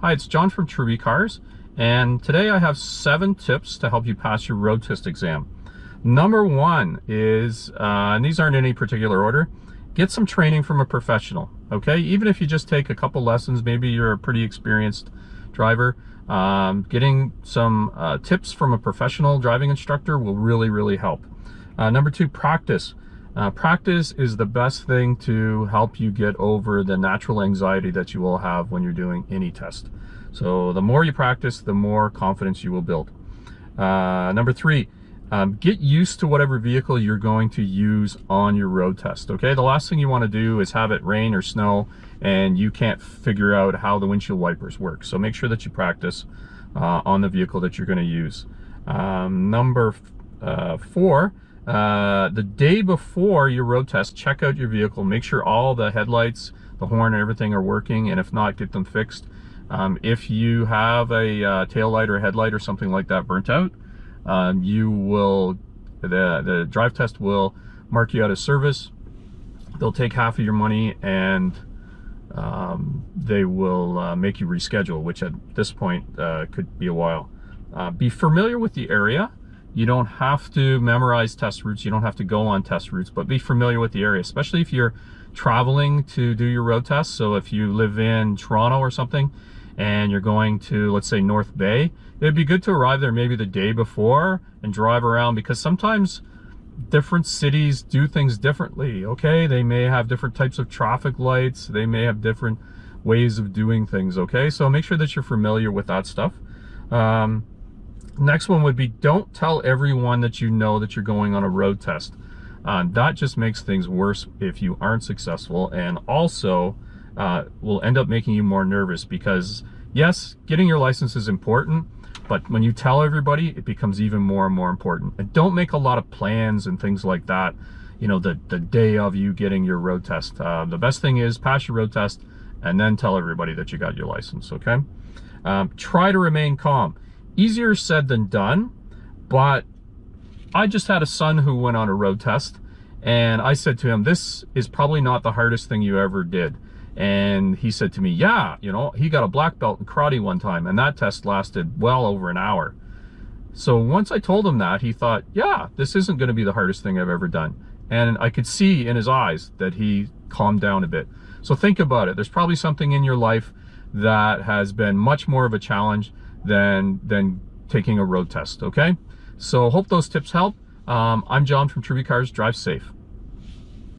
Hi, it's John from Truby Cars, and today I have seven tips to help you pass your road test exam. Number one is, uh, and these aren't in any particular order, get some training from a professional, okay? Even if you just take a couple lessons, maybe you're a pretty experienced driver, um, getting some uh, tips from a professional driving instructor will really, really help. Uh, number two, practice. Uh, practice is the best thing to help you get over the natural anxiety that you will have when you're doing any test. So the more you practice, the more confidence you will build. Uh, number three, um, get used to whatever vehicle you're going to use on your road test, okay? The last thing you want to do is have it rain or snow and you can't figure out how the windshield wipers work. So make sure that you practice uh, on the vehicle that you're going to use. Um, number uh, four, uh, the day before your road test, check out your vehicle, make sure all the headlights, the horn and everything are working, and if not, get them fixed. Um, if you have a uh, tail light or headlight or something like that burnt out, um, you will, the, the drive test will mark you out of service. They'll take half of your money and um, they will uh, make you reschedule, which at this point uh, could be a while. Uh, be familiar with the area. You don't have to memorize test routes. You don't have to go on test routes, but be familiar with the area, especially if you're traveling to do your road test. So if you live in Toronto or something and you're going to, let's say, North Bay, it'd be good to arrive there maybe the day before and drive around because sometimes different cities do things differently, okay? They may have different types of traffic lights. They may have different ways of doing things, okay? So make sure that you're familiar with that stuff. Um, Next one would be don't tell everyone that you know that you're going on a road test. Uh, that just makes things worse if you aren't successful and also uh, will end up making you more nervous because yes, getting your license is important, but when you tell everybody, it becomes even more and more important. And don't make a lot of plans and things like that, you know, the, the day of you getting your road test. Uh, the best thing is pass your road test and then tell everybody that you got your license, okay? Um, try to remain calm easier said than done, but I just had a son who went on a road test and I said to him, this is probably not the hardest thing you ever did. And he said to me, yeah, you know, he got a black belt in karate one time and that test lasted well over an hour. So once I told him that, he thought, yeah, this isn't going to be the hardest thing I've ever done. And I could see in his eyes that he calmed down a bit. So think about it. There's probably something in your life that has been much more of a challenge than, than taking a road test, okay? So hope those tips help. Um, I'm John from Truby Cars. Drive safe.